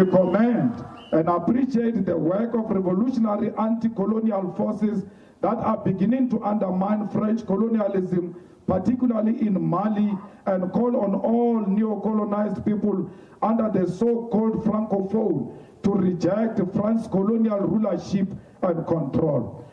We commend and appreciate the work of revolutionary anti-colonial forces that are beginning to undermine French colonialism, particularly in Mali, and call on all neo-colonized people under the so-called Francophone to reject France's colonial rulership and control.